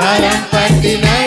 Orang Patina